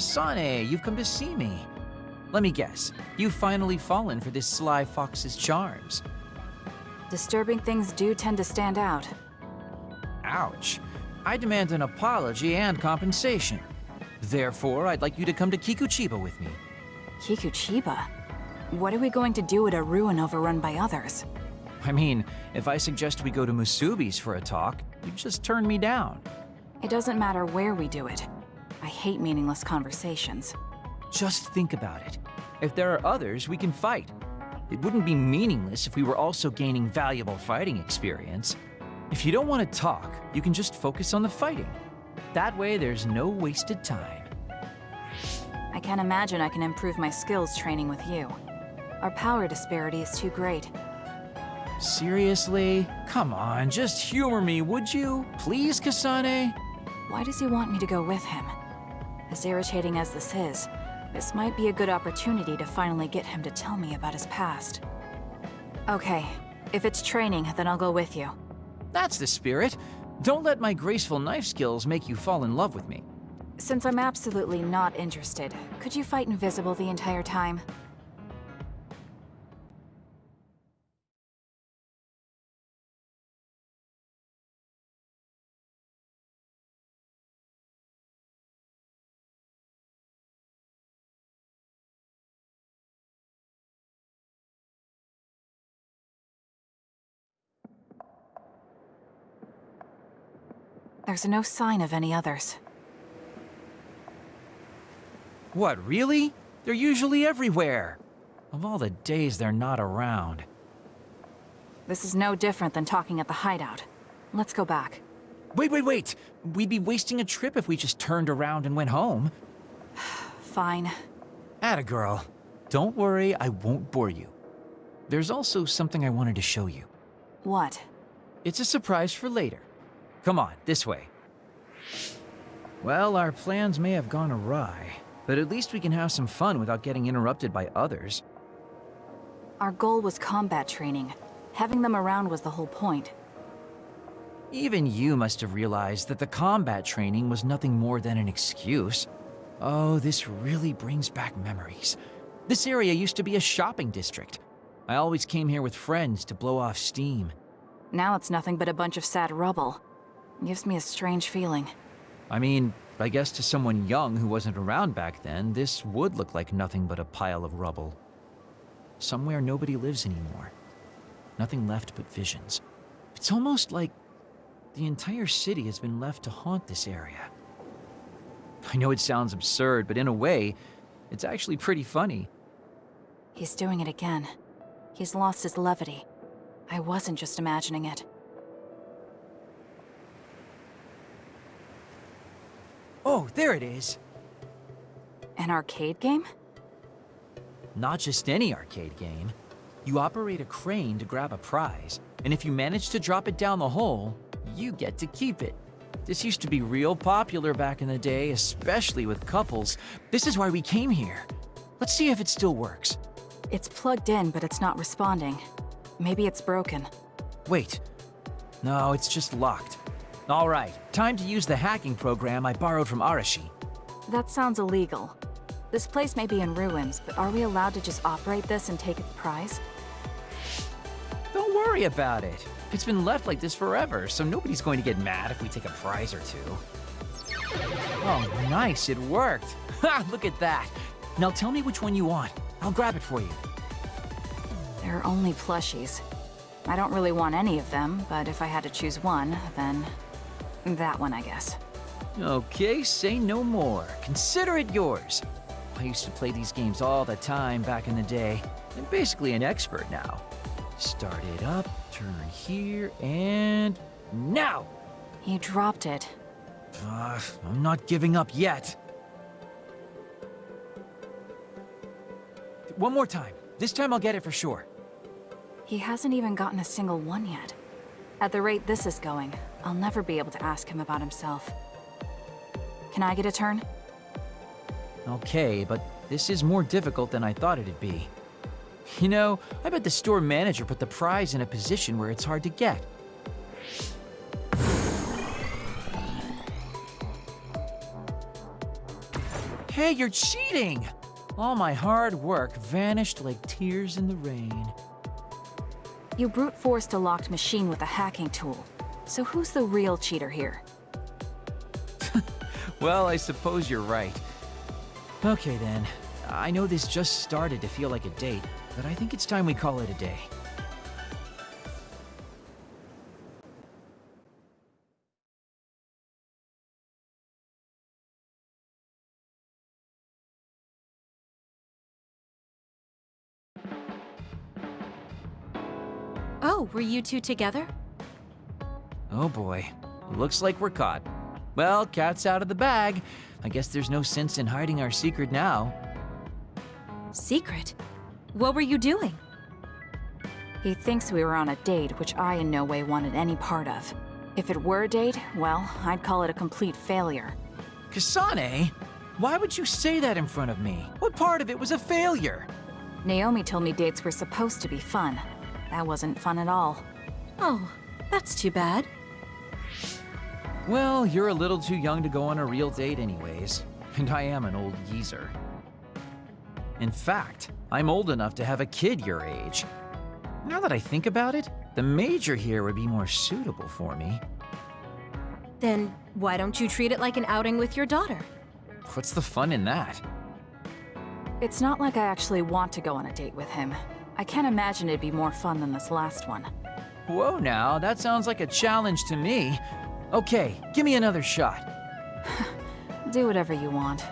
Kasane, eh? you've come to see me. Let me guess, you've finally fallen for this sly fox's charms. Disturbing things do tend to stand out. Ouch. I demand an apology and compensation. Therefore, I'd like you to come to Kikuchiba with me. Kikuchiba? What are we going to do at a ruin overrun by others? I mean, if I suggest we go to Musubi's for a talk, you just turn me down. It doesn't matter where we do it. I hate meaningless conversations. Just think about it. If there are others, we can fight. It wouldn't be meaningless if we were also gaining valuable fighting experience. If you don't want to talk, you can just focus on the fighting. That way, there's no wasted time. I can't imagine I can improve my skills training with you. Our power disparity is too great. Seriously? Come on, just humor me, would you? Please, Kasane? Why does he want me to go with him? As irritating as this is, this might be a good opportunity to finally get him to tell me about his past. Okay, if it's training, then I'll go with you. That's the spirit. Don't let my graceful knife skills make you fall in love with me. Since I'm absolutely not interested, could you fight invisible the entire time? There's no sign of any others. What, really? They're usually everywhere. Of all the days they're not around. This is no different than talking at the hideout. Let's go back. Wait, wait, wait! We'd be wasting a trip if we just turned around and went home. Fine. Atta girl. Don't worry, I won't bore you. There's also something I wanted to show you. What? It's a surprise for later. Come on, this way. Well, our plans may have gone awry, but at least we can have some fun without getting interrupted by others. Our goal was combat training. Having them around was the whole point. Even you must have realized that the combat training was nothing more than an excuse. Oh, this really brings back memories. This area used to be a shopping district. I always came here with friends to blow off steam. Now it's nothing but a bunch of sad rubble. Gives me a strange feeling. I mean, I guess to someone young who wasn't around back then, this would look like nothing but a pile of rubble. Somewhere nobody lives anymore. Nothing left but visions. It's almost like the entire city has been left to haunt this area. I know it sounds absurd, but in a way, it's actually pretty funny. He's doing it again. He's lost his levity. I wasn't just imagining it. Oh, there it is. An arcade game? Not just any arcade game. You operate a crane to grab a prize, and if you manage to drop it down the hole, you get to keep it. This used to be real popular back in the day, especially with couples. This is why we came here. Let's see if it still works. It's plugged in, but it's not responding. Maybe it's broken. Wait. No, it's just locked. All right, time to use the hacking program I borrowed from Arashi. That sounds illegal. This place may be in ruins, but are we allowed to just operate this and take its prize? Don't worry about it. It's been left like this forever, so nobody's going to get mad if we take a prize or two. Oh, nice, it worked. Ha, look at that. Now tell me which one you want. I'll grab it for you. There are only plushies. I don't really want any of them, but if I had to choose one, then that one, I guess. Okay, say no more. Consider it yours. I used to play these games all the time back in the day. I'm basically an expert now. Start it up, turn here, and... now! He dropped it. Uh, I'm not giving up yet. One more time. This time I'll get it for sure. He hasn't even gotten a single one yet. At the rate this is going, I'll never be able to ask him about himself. Can I get a turn? Okay, but this is more difficult than I thought it'd be. You know, I bet the store manager put the prize in a position where it's hard to get. Hey, you're cheating! All my hard work vanished like tears in the rain. You brute forced a locked machine with a hacking tool. So who's the real cheater here? Well, I suppose you're right. Okay then. I know this just started to feel like a date, but I think it's time we call it a day. Oh, were you two together? Oh boy. Looks like we're caught. Well, cat's out of the bag. I guess there's no sense in hiding our secret now. Secret? What were you doing? He thinks we were on a date, which I in no way wanted any part of. If it were a date, well, I'd call it a complete failure. Kasane? Why would you say that in front of me? What part of it was a failure? Naomi told me dates were supposed to be fun. That wasn't fun at all. Oh, that's too bad. Well, you're a little too young to go on a real date anyways. And I am an old geezer. In fact, I'm old enough to have a kid your age. Now that I think about it, the Major here would be more suitable for me. Then why don't you treat it like an outing with your daughter? What's the fun in that? It's not like I actually want to go on a date with him. I can't imagine it'd be more fun than this last one. Whoa now, that sounds like a challenge to me. Okay, give me another shot. Do whatever you want.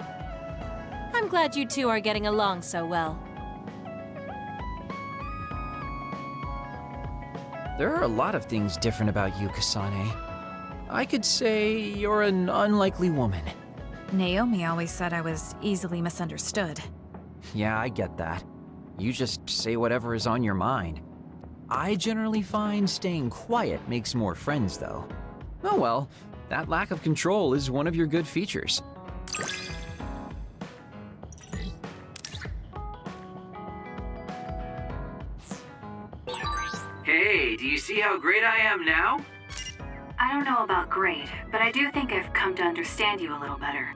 I'm glad you two are getting along so well. There are a lot of things different about you, Kasane. I could say you're an unlikely woman. Naomi always said I was easily misunderstood. Yeah, I get that. You just say whatever is on your mind. I generally find staying quiet makes more friends, though. Oh well, that lack of control is one of your good features. Hey, do you see how great I am now? I don't know about great, but I do think I've come to understand you a little better.